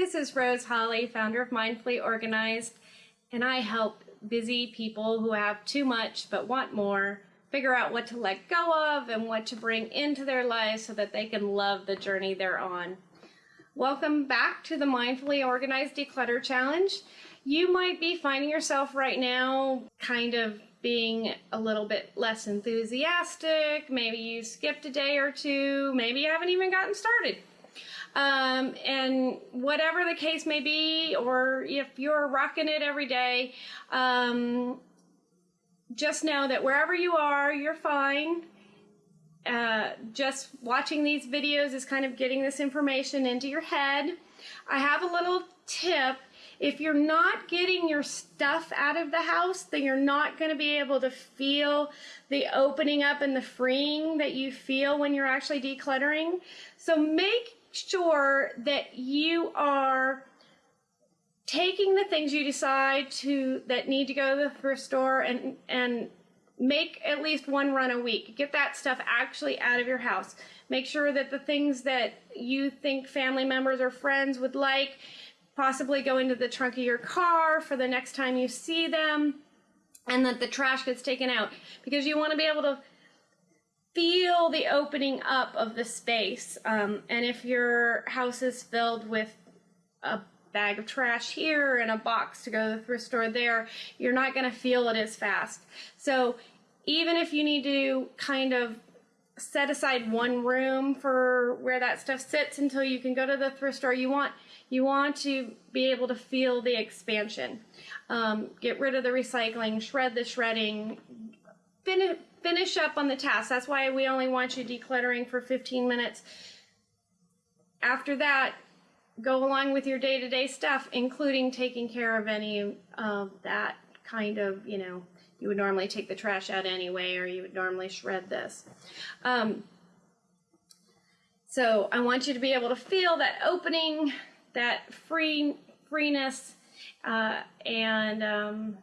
This is Rose Holly, founder of Mindfully Organized, and I help busy people who have too much but want more figure out what to let go of and what to bring into their lives so that they can love the journey they're on. Welcome back to the Mindfully Organized Declutter Challenge. You might be finding yourself right now kind of being a little bit less enthusiastic. Maybe you skipped a day or two. Maybe you haven't even gotten started. Um, and whatever the case may be, or if you're rocking it every day, um, just know that wherever you are, you're fine. Uh, just watching these videos is kind of getting this information into your head. I have a little tip. If you're not getting your stuff out of the house, then you're not going to be able to feel the opening up and the freeing that you feel when you're actually decluttering. So make sure that you are taking the things you decide to that need to go to the thrift store and and make at least one run a week. Get that stuff actually out of your house. Make sure that the things that you think family members or friends would like possibly go into the trunk of your car for the next time you see them and that the trash gets taken out because you want to be able to feel the opening up of the space. Um, and if your house is filled with a bag of trash here and a box to go to the thrift store there, you're not going to feel it as fast. So even if you need to kind of set aside one room for where that stuff sits until you can go to the thrift store, you want you want to be able to feel the expansion. Um, get rid of the recycling, shred the shredding, finish finish up on the task. That's why we only want you decluttering for 15 minutes. After that, go along with your day-to-day -day stuff, including taking care of any of that kind of, you know, you would normally take the trash out anyway, or you would normally shred this. Um, so I want you to be able to feel that opening, that free freeness, uh, and um,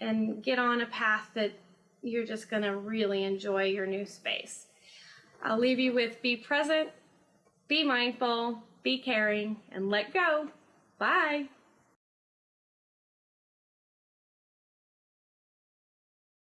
and get on a path that you're just going to really enjoy your new space. I'll leave you with be present, be mindful, be caring, and let go. Bye.